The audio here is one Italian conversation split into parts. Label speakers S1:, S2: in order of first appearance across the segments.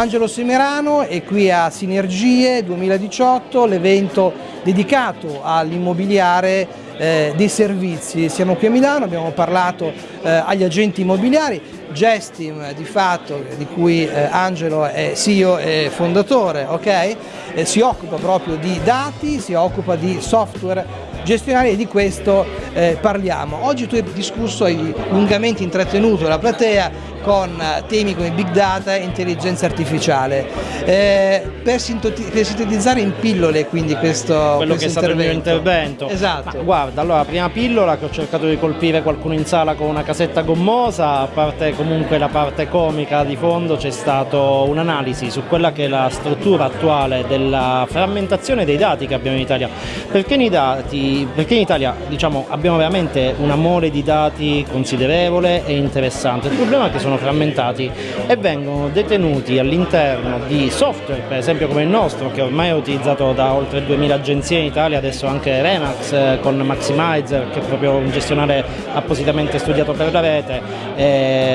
S1: Angelo Semerano è qui a Sinergie 2018, l'evento dedicato all'immobiliare eh, dei servizi. Siamo qui a Milano, abbiamo parlato eh, agli agenti immobiliari, Gestim di fatto, di cui eh, Angelo è CEO e fondatore, okay? Eh, si occupa proprio di dati, si occupa di software gestionali e di questo eh, parliamo. Oggi tu hai discusso, hai lungamente intrattenuto la platea con temi come big data e intelligenza artificiale. Eh, per, sintetizzare in pillole quindi questo
S2: quello questo che è stato il mio intervento.
S1: Esatto.
S2: Ma guarda, allora prima pillola che ho cercato di colpire qualcuno in sala con una casetta gommosa, a parte comunque la parte comica di fondo c'è stata un'analisi su quella che è la struttura attuale della frammentazione dei dati che abbiamo in Italia. Perché in, dati, perché in Italia diciamo, abbiamo veramente una mole di dati considerevole e interessante. Il problema è che sono frammentati e vengono detenuti all'interno di software, per esempio come il nostro, che ormai è utilizzato da oltre 2000 agenzie in Italia, adesso anche Remax eh, con Maximizer, che è proprio un gestionale appositamente studiato per la rete,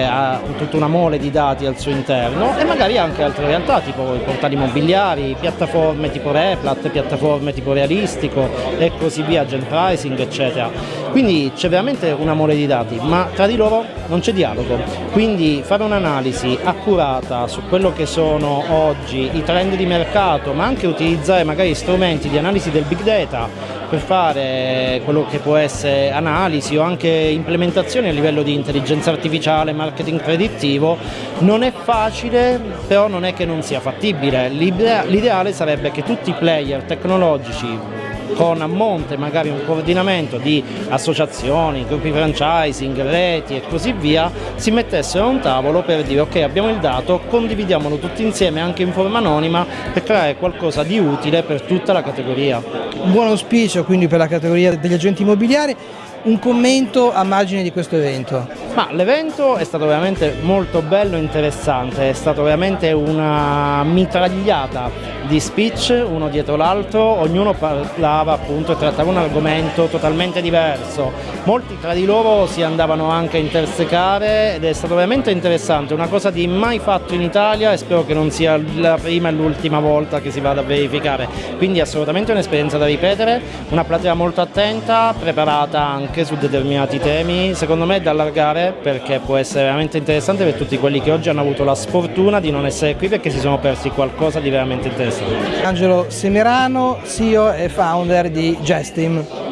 S2: ha tutta una mole di dati al suo interno e magari anche altre realtà, tipo i portali immobiliari, piattaforme tipo Replat, piattaforme tipo Realistico e così via, Gen Pricing, eccetera. Quindi c'è veramente una mole di dati, ma tra di loro non c'è dialogo. Quindi fare un'analisi accurata su quello che sono oggi i trend di mercato, ma anche utilizzare magari strumenti di analisi del big data per fare quello che può essere analisi o anche implementazione a livello di intelligenza artificiale, marketing predittivo, non è facile, però non è che non sia fattibile. L'ideale sarebbe che tutti i player tecnologici con a monte magari un coordinamento di associazioni, gruppi franchising, reti e così via, si mettessero a un tavolo per dire ok abbiamo il dato, condividiamolo tutti insieme anche in forma anonima per creare qualcosa di utile per tutta la categoria.
S1: Un buon auspicio quindi per la categoria degli agenti immobiliari un commento a margine di questo evento?
S2: l'evento è stato veramente molto bello e interessante, è stata veramente una mitragliata di speech uno dietro l'altro, ognuno parlava appunto e trattava un argomento totalmente diverso, molti tra di loro si andavano anche a intersecare ed è stato veramente interessante, una cosa di mai fatto in Italia e spero che non sia la prima e l'ultima volta che si vada a verificare, quindi assolutamente un'esperienza da ripetere, una platea molto attenta, preparata anche su determinati temi, secondo me da allargare perché può essere veramente interessante per tutti quelli che oggi hanno avuto la sfortuna di non essere qui perché si sono persi qualcosa di veramente interessante.
S1: Angelo Semerano, CEO e founder di Gestim.